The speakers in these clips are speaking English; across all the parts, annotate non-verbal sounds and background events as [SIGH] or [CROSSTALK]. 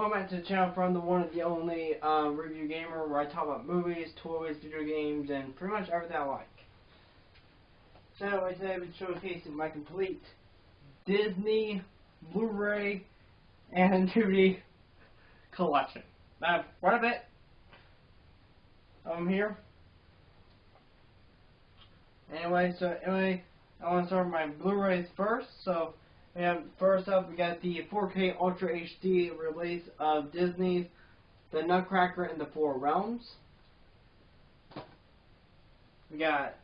Welcome back to the channel from the one and the only uh, review gamer where I talk about movies, toys, video games, and pretty much everything I like. So today be showcasing my complete Disney, Blu-ray, and [LAUGHS] DVD collection. Now, quite a bit I'm here. Anyway, so anyway, I want to start with my Blu-rays first. So and first up, we got the 4K Ultra HD release of Disney's The Nutcracker in the Four Realms. We got,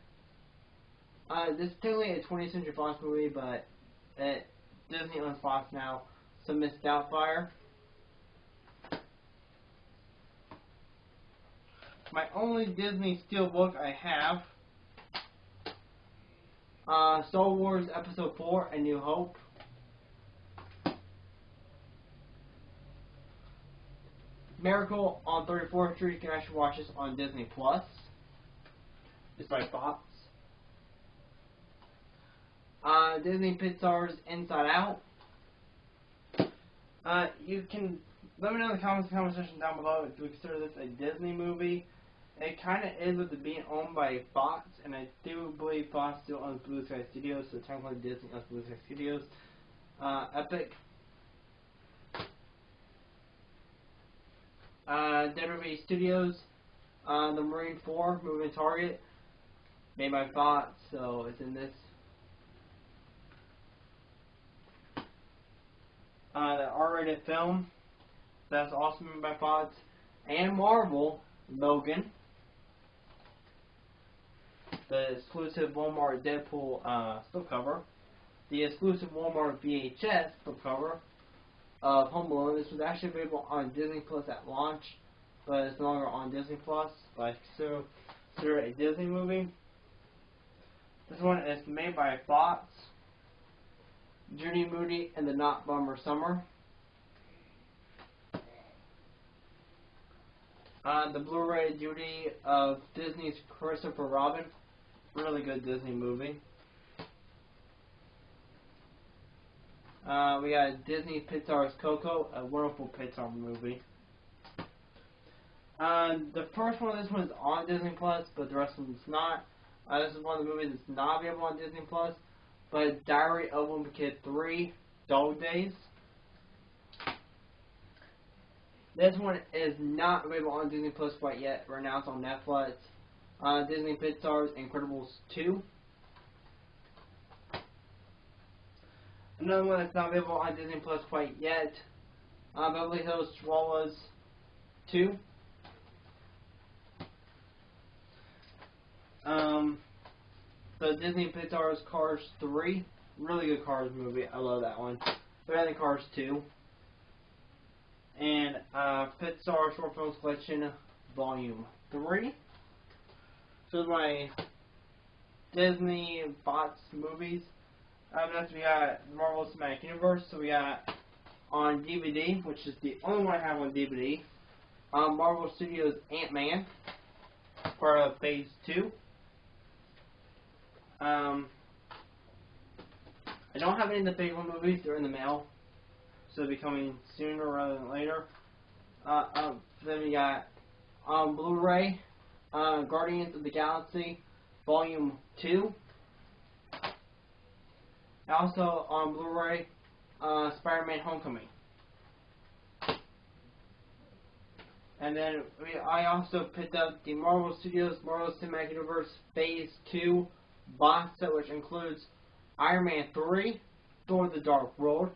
uh, this is technically a 20th Century Fox movie, but it, Disney owns Fox now, so Miss Doubtfire. My only Disney Steelbook I have, uh, Star Wars Episode 4, A New Hope. Miracle on 34th Street. You can actually watch this on Disney Plus. It's by Fox. Uh, Disney Pixar's Inside Out. Uh, you can let me know in the comments comment section down below if you consider this a Disney movie. It kind of is with it being owned by Fox, and I do believe Fox still owns Blue Sky Studios, so technically Disney owns Blue Sky Studios. Uh, Epic Uh, WWE Studios, uh, the Marine 4 moving target, made by Fox, so it's in this. Uh, the R-rated film, that's also made by Fox, and Marvel, Logan, the exclusive Walmart Deadpool uh, slipcover, the exclusive Walmart VHS slipcover, of Home Alone. This was actually available on Disney Plus at launch, but it's no longer on Disney Plus. But so consider a Disney movie. This one is made by Fox. Judy Moody and the Not Bummer Summer. Uh, the Blu-ray Judy of Disney's Christopher Robin. Really good Disney movie. Uh, we got Disney Pixar's Coco, a wonderful Pixar movie. Uh, the first one, this one is on Disney Plus, but the rest of them is not. Uh, this is one of the movies that's not available on Disney Plus. But Diary of a Kid 3, Dog Days. This one is not available on Disney Plus quite yet. Right now it's on Netflix. Uh, Disney Pixar's Incredibles 2. Another one that's not available on Disney Plus quite yet. Uh, Beverly Hills Chihuahuas 2. Um, the Disney Pixar's Cars 3. Really good Cars movie. I love that one. Better than Cars 2. And uh, Pixar Short Films Collection Volume 3. So my Disney Fox movies. Um, next we got Marvel Cinematic Universe. So we got on DVD, which is the only one I have on DVD. Um, Marvel Studios Ant-Man, part of Phase 2. Um, I don't have any of the big one movies. They're in the mail. So they'll be coming sooner rather than later. Uh, um, then we got on um, Blu-ray, uh, Guardians of the Galaxy, Volume 2. Also on Blu-ray, uh, Spider-Man Homecoming. And then we, I also picked up the Marvel Studios Marvel Cinematic Universe Phase 2 box set, which includes Iron Man 3, Thor the Dark World,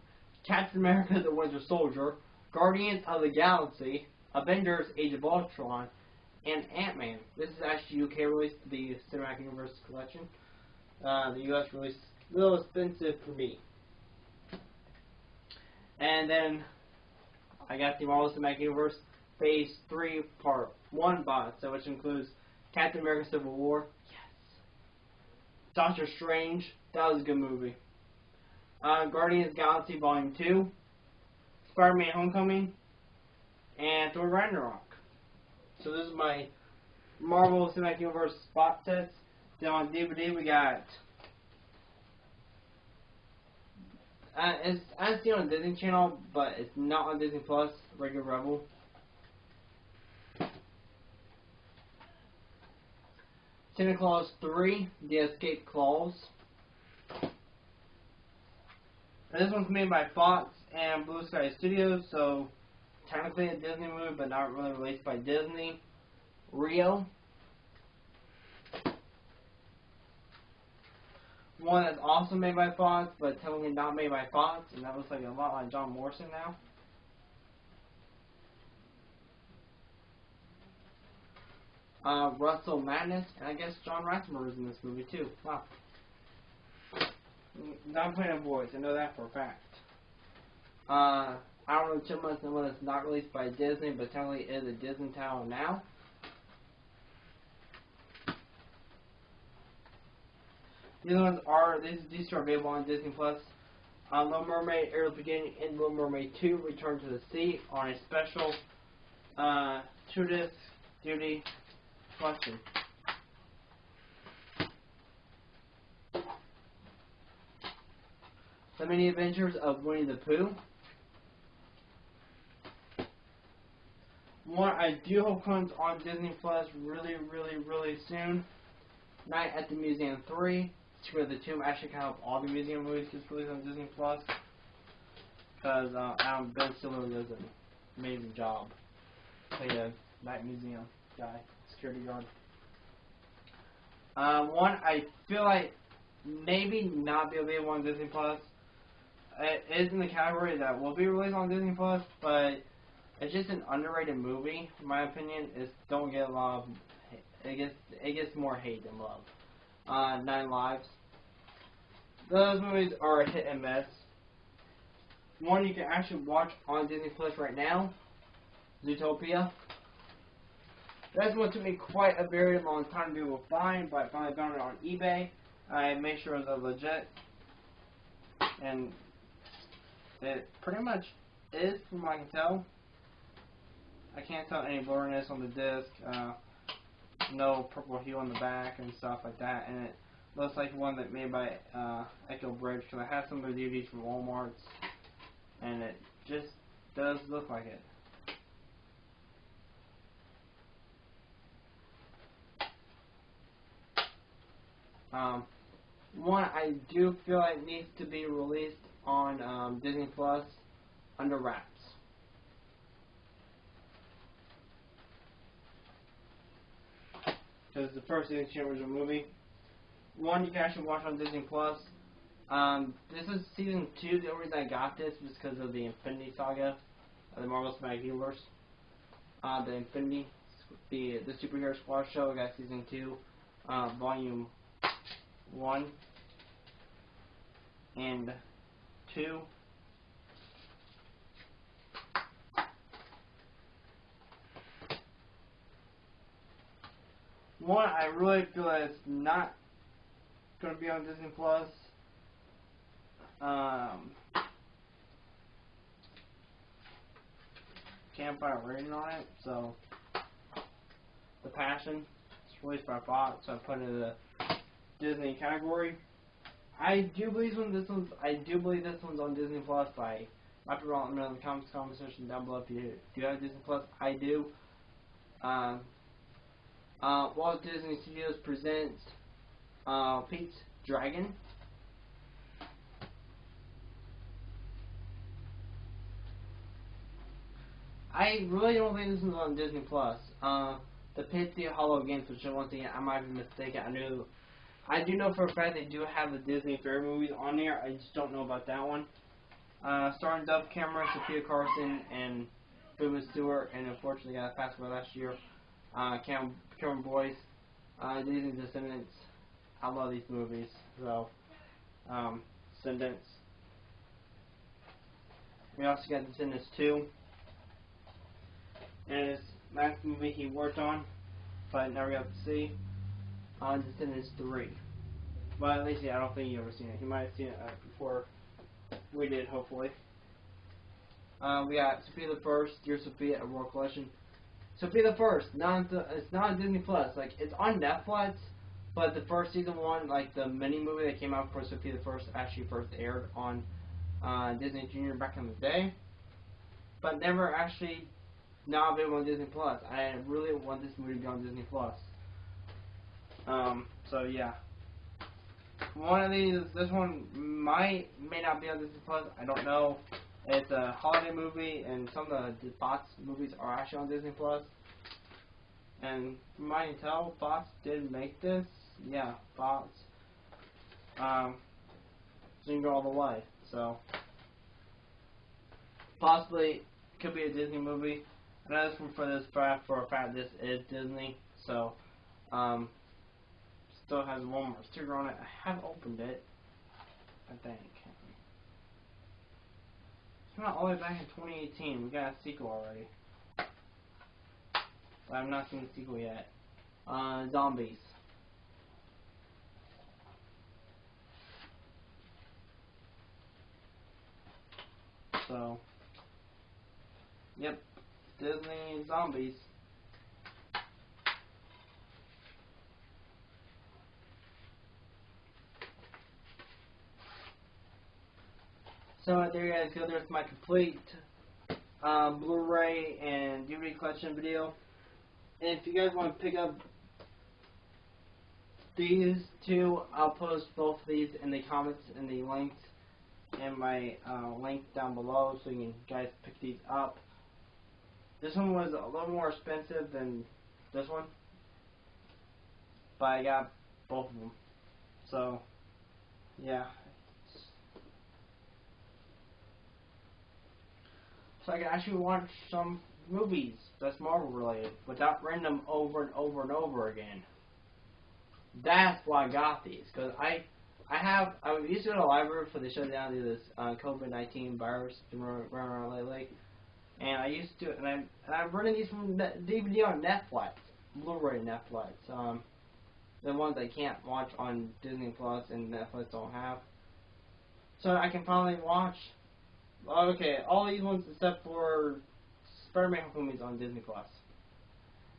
Captain America the Winter Soldier, Guardians of the Galaxy, Avengers Age of Ultron, and Ant-Man. This is actually UK release, the Cinematic Universe collection. Uh, the US release a little expensive for me. And then I got the Marvel Cinematic Universe Phase 3 Part 1 box, so which includes Captain America Civil War. Yes. Doctor Strange. That was a good movie. Uh, Guardians Galaxy Volume 2. Spider-Man Homecoming. And Thor Ragnarok. So this is my Marvel Cinematic Universe spot sets. Then on DVD we got uh, it's I see it on Disney Channel, but it's not on Disney Plus. Radio Rebel. Santa Claus 3, The Escape Clause. And this one's made by Fox and Blue Sky Studios, so technically a Disney movie, but not really released by Disney. Rio. One that's also made by Fox, but technically not made by Fox, and that looks like a lot like John Morrison now. Uh, Russell Madness, and I guess John Ratzenberger is in this movie too. Wow. Not playing a voice, I know that for a fact. Uh, I don't know Chipmunks and one that's not released by Disney, but technically is a Disney title now. The other ones are these these are available on Disney Plus. Uh, Little Mermaid, Ariel Beginning, and Little Mermaid 2 Return to the Sea on a special uh, two disc duty collection. The Many Adventures of Winnie the Pooh. One I do hope comes on Disney Plus really, really, really soon. Night at the Museum 3. Secret of the Tomb. Actually, kind of all the museum movies just released on Disney Plus. Because uh, Adam Ben Stiller does an amazing job. Play a night museum guy, security guard. Uh, one I feel like maybe not be available on Disney Plus. It is in the category that will be released on Disney Plus, but it's just an underrated movie, in my opinion. It don't get a lot of it gets it gets more hate than love. Uh, Nine Lives. Those movies are a hit and miss. One you can actually watch on Disney Plus right now, Zootopia. That's one took me quite a very long time to be able to find, but I finally found it on eBay. I made sure it was legit, and it pretty much is, from what I can tell. I can't tell any blurriness on the disc. Uh, no purple hue on the back and stuff like that, and it looks like one that made by uh, Echo Bridge because I have some of the DVDs from Walmart's, and it just does look like it. Um, one I do feel like needs to be released on um, Disney Plus under wraps. Because the first Disney original movie. One you can actually watch on Disney Plus. Um, this is season two. The only reason I got this was because of the Infinity Saga, of the Marvel Cinematic Universe. Uh, the Infinity, the the superhero squad show. I got season two, uh, volume one and two. One, I really feel that it's not going to be on Disney Plus. Um, can't find a rating on it, so The Passion. It's released by Fox, so I put it in the Disney category. I do believe one. This one's. I do believe this one's on Disney Plus. By might be wrong. In the comments conversation down below if you do have Disney Plus. I do. Um, uh, Walt Disney Studios presents uh, Pete's Dragon. I really don't think this is on Disney Plus. Uh, the Pixie Hollow Games, which once again I might be mistaken. I knew, I do know for a fact they do have the Disney Fair movies on there. I just don't know about that one. Uh, starring Dove Cameron, Sofia Carson, and Booboo Stewart, and unfortunately got passed away last year. Uh, Cam Cameron Boyce, uh, Disney Descendants. I love these movies. So, um, Descendants. We also got Descendants 2. And his last movie he worked on, but never got to see, on Descendants 3. But at least yeah, I don't think he ever seen it. He might have seen it uh, before we did, hopefully. Uh, we got Sofia the First, Dear Sofia, a Royal Collection. Sofia the First, not it's not on Disney Plus. Like it's on Netflix, but the first season one, like the mini movie that came out for Sofia the First, actually first aired on uh, Disney Junior back in the day, but never actually not available on Disney Plus. I really want this movie to be on Disney Plus. Um, so yeah. One of these, this one might, may not be on Disney Plus, I don't know. It's a holiday movie, and some of the Fox movies are actually on Disney Plus. And from what I can tell, Fox did make this. Yeah, Fox. Um, Jingle All the Way. So, possibly could be a Disney movie. I know this one for this fact for a fact this is Disney. So, um, still has one more sticker on it. I have opened it. I think. It's not all the way back in 2018. We got a sequel already. But I've not seen the sequel yet. Uh, zombies. So, yep, Disney zombies. So there you guys go. There's my complete uh, Blu-ray and DVD collection video. And if you guys want to pick up these two, I'll post both of these in the comments and the links in my uh, link down below so you can guys pick these up. This one was a little more expensive than this one, but I got both of them. So, yeah. So I can actually watch some movies that's Marvel related without renting them over and over and over again. That's why I got these because I I have I used to the library for the shutdown of this uh, COVID nineteen virus running around lately, and I used to and I'm and I'm running these from DVD on Netflix, Blu-ray Netflix. Um, the ones I can't watch on Disney Plus and Netflix don't have. So I can finally watch. Okay, all these ones except for Spider-Man Homecoming on Disney Plus,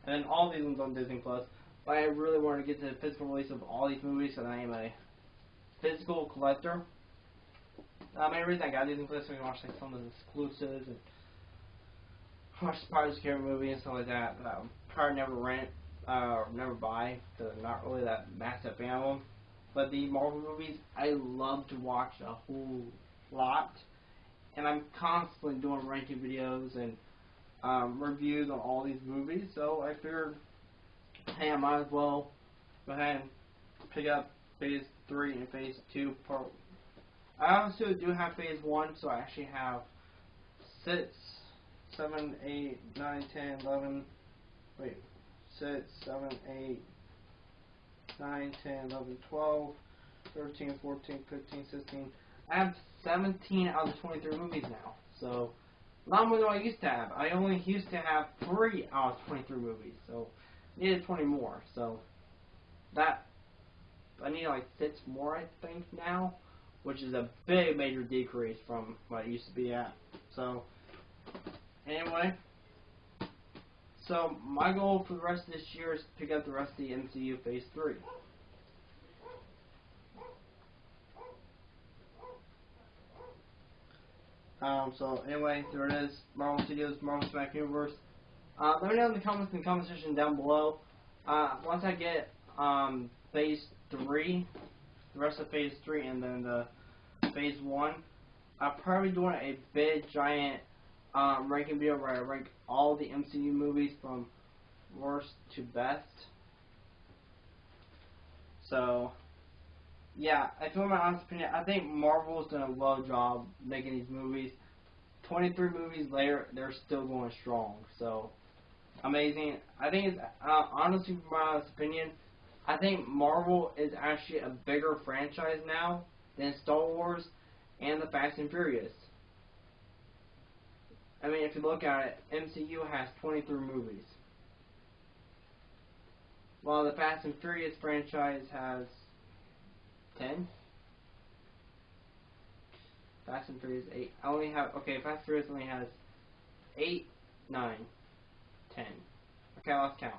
and then all these ones on Disney Plus. But I really wanted to get to the physical release of all these movies, so that I am a physical collector. Uh, main reason I got Disney Plus I can watch like some of the exclusives and watch the Pirates of movie and stuff like that. But I probably never rent uh, or never buy. So not really that massive fan of them. But the Marvel movies, I love to watch a whole lot, and I'm constantly doing ranking videos and um, reviews on all these movies. So I figured, hey, I might as well go ahead and pick up Phase 3 and Phase 2 part. I also do have Phase 1, so I actually have 6, 7, 8, 9, 10, 11, wait, 6, 7, 8, 9, 10, 11, 12, 13, 14, 15, 16. I have 17 out of the 23 movies now, so a lot more than I used to have. I only used to have 3 out of 23 movies, so I needed 20 more, so that I need like six more, I think, now, which is a big major decrease from what it used to be at. So, anyway, so my goal for the rest of this year is to pick up the rest of the MCU Phase 3. Um, so anyway, there it is. Marvel Studios, Marvel Cinematic Universe. Uh, let me know in the comments in the comment section down below. Uh, once I get um, Phase three, the rest of phase three, and then the phase one. I'm probably doing a big giant um, ranking video where I rank all the MCU movies from worst to best. So, yeah, I feel my honest opinion. I think Marvel's done a well job making these movies. 23 movies later, they're still going strong. So, amazing. I think it's, uh, honestly, my honest opinion, I think Marvel is actually a bigger franchise now than Star Wars and the Fast and Furious. I mean, if you look at it, MCU has 23 movies. While the Fast and Furious franchise has 10. Fast and Furious 8. I only have, okay, Fast and Furious only has 8, 9, 10. Okay, I lost count.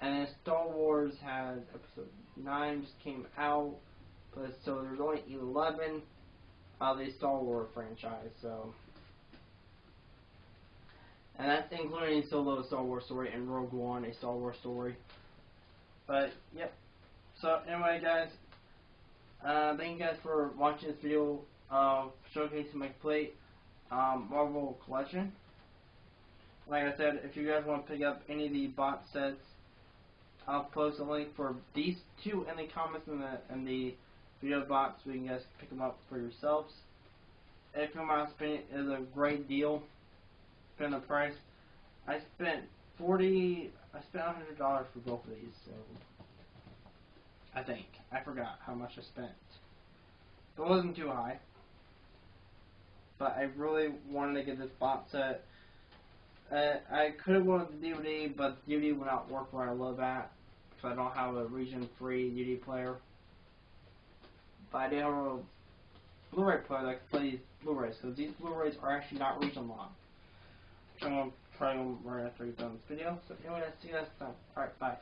And then Star Wars has episode 9 just came out, but so there's only 11. of the Star Wars franchise. So, and that's including Solo Star Wars story and Rogue One, a Star Wars story. But yep. So anyway, guys, uh, thank you guys for watching this video of showcasing my plate um, Marvel collection. Like I said, if you guys want to pick up any of the box sets, I'll post a link for these two in the comments in the in the video box so you can guys pick them up for yourselves. If in my opinion, is a great deal. On the price, I spent forty. I spent hundred dollars for both of these, so I think I forgot how much I spent. It wasn't too high, but I really wanted to get this box set. Uh, I could have wanted the DVD, but the DVD would not work where I live at, because I don't have a region-free DVD player. But I do have a Blu-ray player that can play these Blu-rays, because these Blu-rays are actually not region locked. Which I'm going to try them right after you've done this video. So anyway, I'll see you guys next time. Alright, bye.